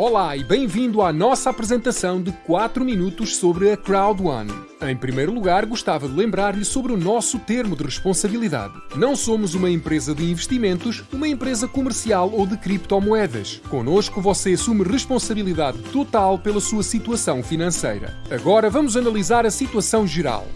Olá e bem-vindo à nossa apresentação de 4 minutos sobre a Crowd One. Em primeiro lugar, gostava de lembrar-lhe sobre o nosso termo de responsabilidade. Não somos uma empresa de investimentos, uma empresa comercial ou de criptomoedas. Conosco você assume responsabilidade total pela sua situação financeira. Agora vamos analisar a situação geral.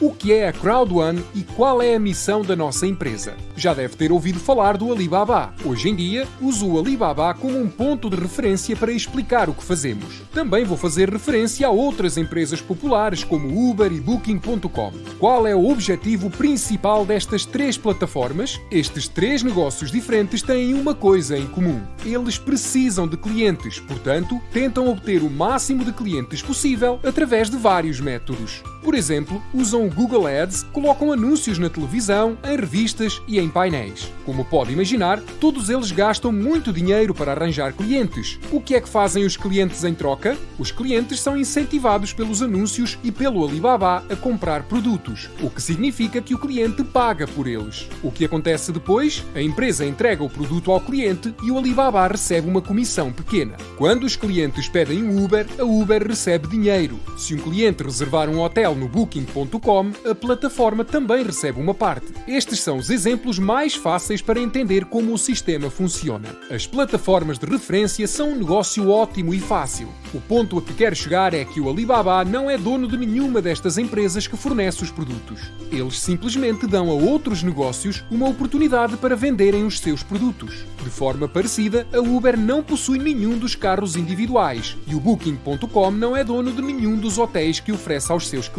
O que é a Crowd1 e qual é a missão da nossa empresa? Já deve ter ouvido falar do Alibaba. Hoje em dia, uso o Alibaba como um ponto de referência para explicar o que fazemos. Também vou fazer referência a outras empresas populares como Uber e Booking.com. Qual é o objetivo principal destas três plataformas? Estes três negócios diferentes têm uma coisa em comum. Eles precisam de clientes, portanto, tentam obter o máximo de clientes possível através de vários métodos. Por exemplo, usam o Google Ads, colocam anúncios na televisão, em revistas e em painéis. Como pode imaginar, todos eles gastam muito dinheiro para arranjar clientes. O que é que fazem os clientes em troca? Os clientes são incentivados pelos anúncios e pelo Alibaba a comprar produtos, o que significa que o cliente paga por eles. O que acontece depois? A empresa entrega o produto ao cliente e o Alibaba recebe uma comissão pequena. Quando os clientes pedem um Uber, a Uber recebe dinheiro. Se um cliente reservar um hotel no Booking.com, a plataforma também recebe uma parte. Estes são os exemplos mais fáceis para entender como o sistema funciona. As plataformas de referência são um negócio ótimo e fácil. O ponto a que quero chegar é que o Alibaba não é dono de nenhuma destas empresas que fornece os produtos. Eles simplesmente dão a outros negócios uma oportunidade para venderem os seus produtos. De forma parecida, a Uber não possui nenhum dos carros individuais e o Booking.com não é dono de nenhum dos hotéis que oferece aos seus clientes.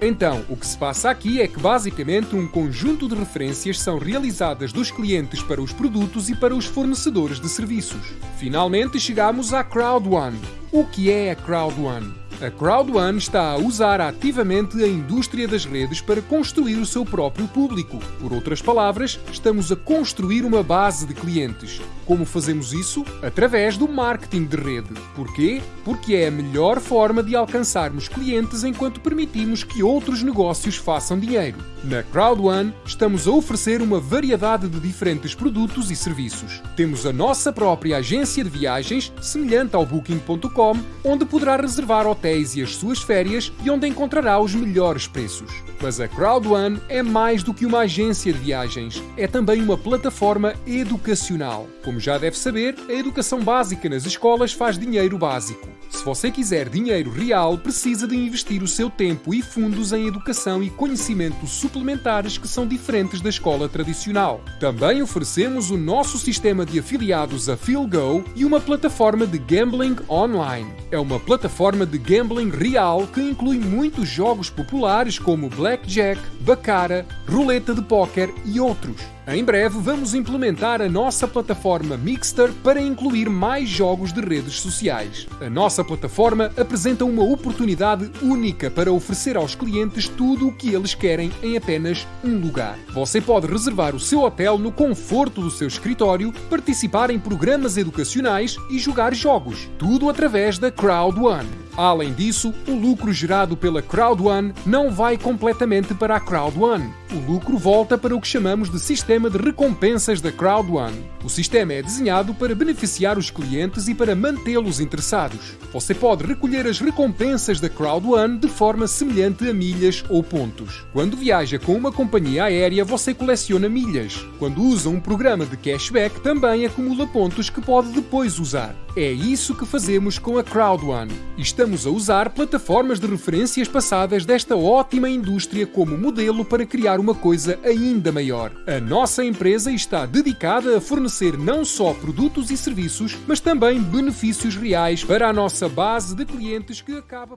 Então, o que se passa aqui é que basicamente um conjunto de referências são realizadas dos clientes para os produtos e para os fornecedores de serviços. Finalmente chegamos à Crowd One. O que é a Crowd One? A Crowd1 está a usar ativamente a indústria das redes para construir o seu próprio público. Por outras palavras, estamos a construir uma base de clientes. Como fazemos isso? Através do marketing de rede. Porquê? Porque é a melhor forma de alcançarmos clientes enquanto permitimos que outros negócios façam dinheiro. Na Crowd1, estamos a oferecer uma variedade de diferentes produtos e serviços. Temos a nossa própria agência de viagens, semelhante ao Booking.com, onde poderá reservar hotéis hotéis e as suas férias e onde encontrará os melhores preços. Mas a Crowd1 é mais do que uma agência de viagens, é também uma plataforma educacional. Como já deve saber, a educação básica nas escolas faz dinheiro básico. Se você quiser dinheiro real, precisa de investir o seu tempo e fundos em educação e conhecimento suplementares que são diferentes da escola tradicional. Também oferecemos o nosso sistema de afiliados a PhilGo e uma plataforma de gambling online. É uma plataforma de gambling real que inclui muitos jogos populares como blackjack, baccarat, roleta de póquer e outros. Em breve vamos implementar a nossa plataforma Mixter para incluir mais jogos de redes sociais. A nossa plataforma apresenta uma oportunidade única para oferecer aos clientes tudo o que eles querem em apenas um lugar. Você pode reservar o seu hotel no conforto do seu escritório, participar em programas educacionais e jogar jogos, tudo através da Crowd One. Além disso, o lucro gerado pela Crowd1 não vai completamente para a Crowd1. O lucro volta para o que chamamos de sistema de recompensas da Crowd1. O sistema é desenhado para beneficiar os clientes e para mantê-los interessados. Você pode recolher as recompensas da Crowd1 de forma semelhante a milhas ou pontos. Quando viaja com uma companhia aérea, você coleciona milhas. Quando usa um programa de cashback, também acumula pontos que pode depois usar. É isso que fazemos com a Crowd1. Estamos a usar plataformas de referências passadas desta ótima indústria como modelo para criar uma coisa ainda maior. A nossa empresa está dedicada a fornecer não só produtos e serviços, mas também benefícios reais para a nossa base de clientes que acaba por